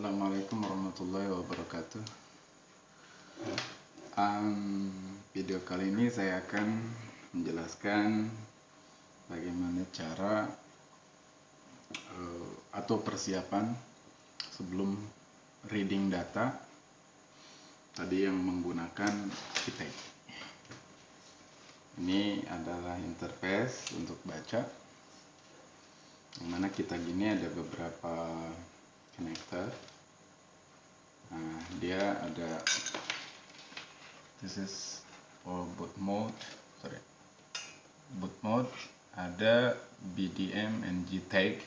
Assalamualaikum warahmatullahi wabarakatuh. Um, video kali ini saya akan menjelaskan bagaimana cara uh, atau persiapan sebelum reading data tadi yang menggunakan kita. Ini adalah interface untuk baca. Yang mana kita gini ada beberapa connector nah dia ada this is for boot mode sorry. Boot mode ada BDM and JTAG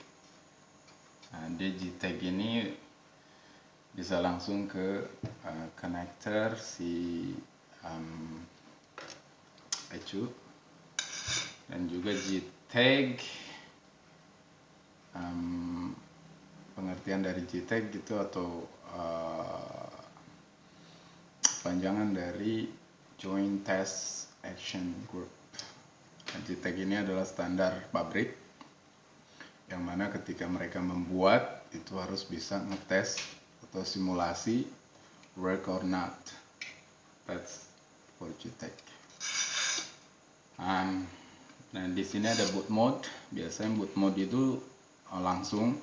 nah, dia JTAG ini bisa langsung ke uh, connector si um, ECU dan juga JTAG um, pengertian dari JTAG gitu atau uh, panjangan dari Joint Test Action Group. Nah, JTAG ini adalah standar pabrik yang mana ketika mereka membuat itu harus bisa ngetes atau simulasi work or not. That's for JTAG. Um, nah di sini ada boot mode. Biasanya boot mode itu langsung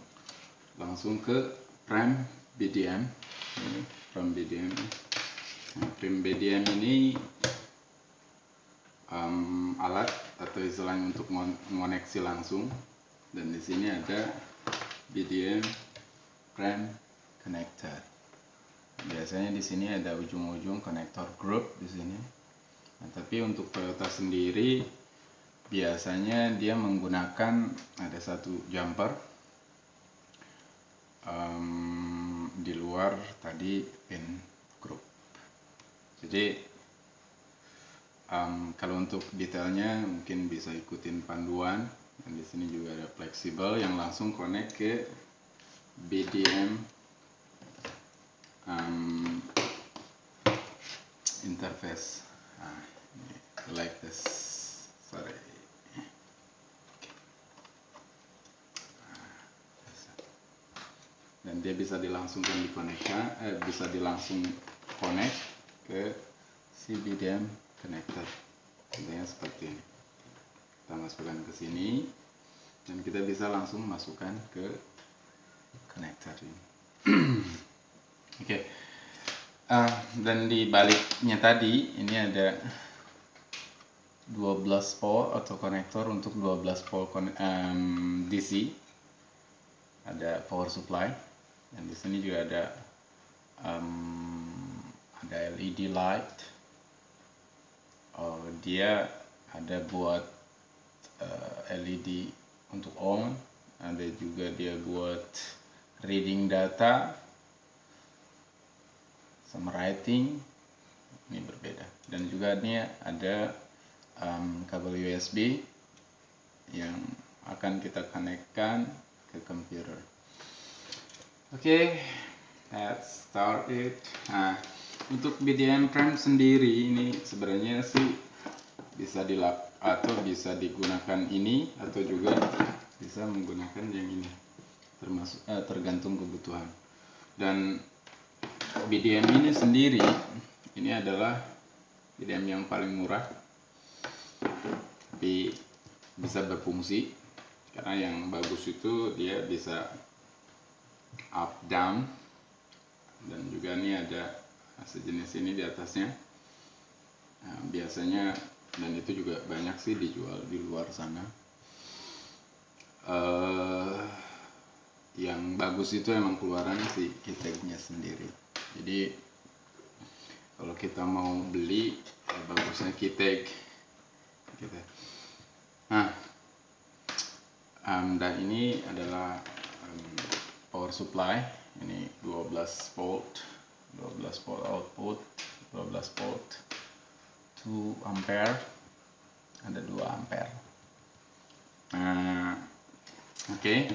langsung ke prem BDM ini prem BDM nah, prem BDM ini um, alat atau istilahnya untuk mengoneksi langsung. Dan di sini ada BDM prem connector. Biasanya di sini ada ujung-ujung konektor group di sini. Nah, tapi untuk Toyota sendiri biasanya dia menggunakan ada satu jumper um, di luar tadi pin group. Jadi um, kalau untuk detailnya mungkin bisa ikutin panduan. Dan di sini juga ada fleksibel yang langsung connect ke BDM um, interface. Nah, like this. Sorry dan dia bisa dilangsungkan dikonekkan eh, bisa dilangsung connect ke si BDM connector contohnya seperti ini. Kita masukkan ke sini dan kita bisa langsung masukkan ke connector ini. Oke. Okay. uh, dan di baliknya tadi ini ada 12 port atau konektor untuk 12 port um, DC ada power supply dan di sini juga ada um, ada LED light. Oh, dia ada buat uh, eh, LED untuk on. Ada juga dia buat reading data sama writing. Ini berbeda. Dan juga ini ada um, kabel USB yang akan kita konekkan ke komputer Oke, okay, let's start it. Nah, untuk BDM Prime sendiri ini sebenarnya sih bisa dilap atau bisa digunakan ini atau juga bisa menggunakan yang ini. Termasuk eh, tergantung kebutuhan. Dan BDM ini sendiri ini adalah BDM yang paling murah. Tapi bisa berfungsi karena yang bagus itu dia bisa up down. Dan juga ini ada sejenis ini di atasnya. Nah, biasanya dan itu juga banyak sih dijual di luar sana. Uh, yang bagus itu emang keluaran si kitagnya sendiri. Jadi kalau kita mau beli ya bagusnya kitag. Gitu. nah um, dan ini adalah um, power supply ini 12 volt 12 volt output 12 volt 2 ampere ada 2 ampere nah oke okay.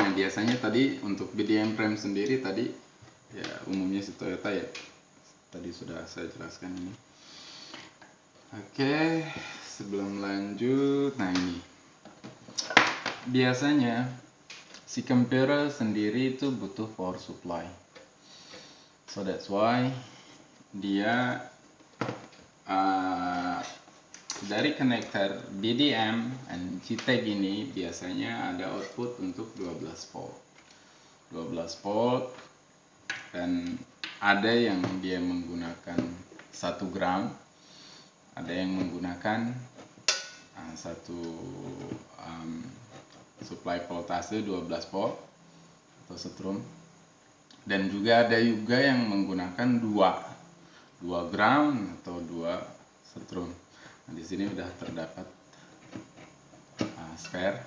nah biasanya tadi untuk BDM frame sendiri tadi ya umumnya si Toyota ya tadi sudah saya jelaskan ini oke okay. sebelum lanjut nah ini biasanya si komputer sendiri itu butuh power supply. So that's why dia uh, dari konektor BDM dan JTAG ini biasanya ada output untuk 12 volt. 12 volt dan ada yang dia menggunakan satu ground ada yang menggunakan uh, satu um, supply voltase 12 volt atau setrum. Dan juga ada juga yang menggunakan dua dua ground atau dua setrum. Nah, di sini udah terdapat uh, spare.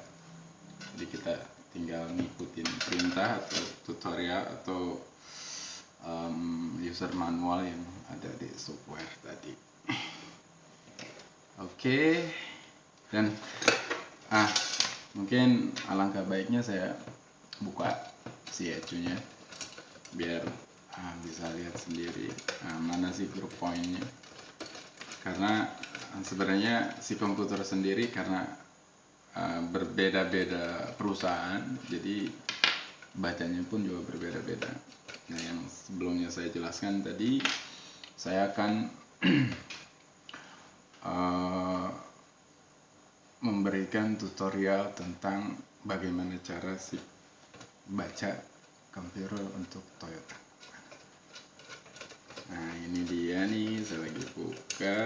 Jadi kita tinggal ngikutin perintah atau tutorial atau um, user manual yang ada di software tadi. Oke. Okay. dan ah mungkin alangkah baiknya saya buka si ecunya biar ah, bisa lihat sendiri ah, mana sih grup poinnya karena ah, sebenarnya si komputer sendiri karena ah, berbeda-beda perusahaan jadi bacanya pun juga berbeda-beda. Nah yang sebelumnya saya jelaskan tadi saya akan uh, memberikan tutorial tentang bagaimana cara si baca komputer untuk Toyota. Nah ini dia nih, saya lagi buka.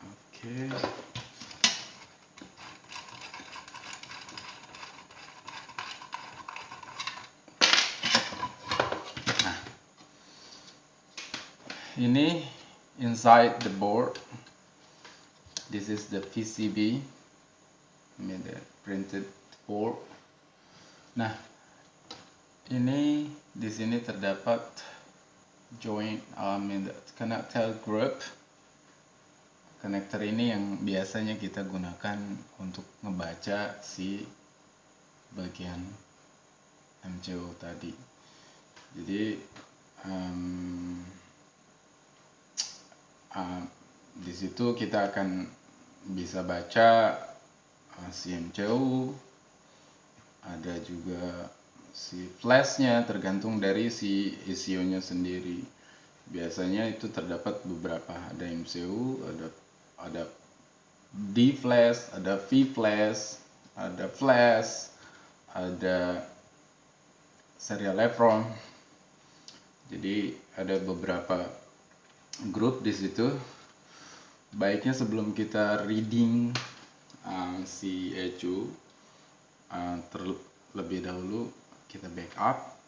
Oke. Nah, ini inside the board. This is the PCB the printed board. Nah ini di sini terdapat joint I mean the connector group connector ini yang biasanya kita gunakan untuk ngebaca si bagian MCU tadi. Jadi um, uh, di situ kita akan bisa baca uh, ah, CMCU ada juga si flashnya tergantung dari si ECU-nya sendiri. Biasanya itu terdapat beberapa ada MCU ada ada D flash ada V flash ada flash ada serial EPROM jadi ada beberapa grup di situ. Baiknya sebelum kita reading uh, si ECU uh, terlebih dahulu kita backup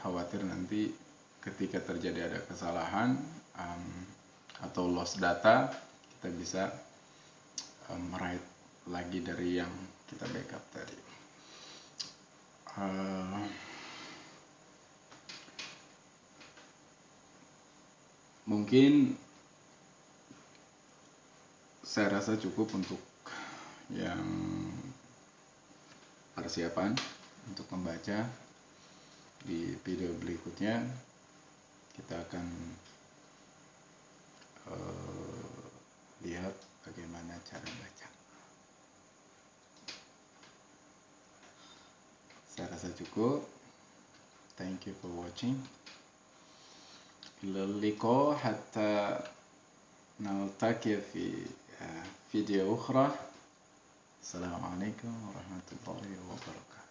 khawatir nanti ketika terjadi ada kesalahan um, atau loss data kita bisa um, write lagi dari yang kita backup tadi. Uh, mungkin saya rasa cukup untuk yang persiapan untuk membaca di video berikutnya. Kita akan uh, lihat bagaimana cara baca. Saya rasa cukup. Thank you for watching إلى اللقاء حتى نلتقي في فيديو أخرى. السلام عليكم ورحمة الله وبركاته.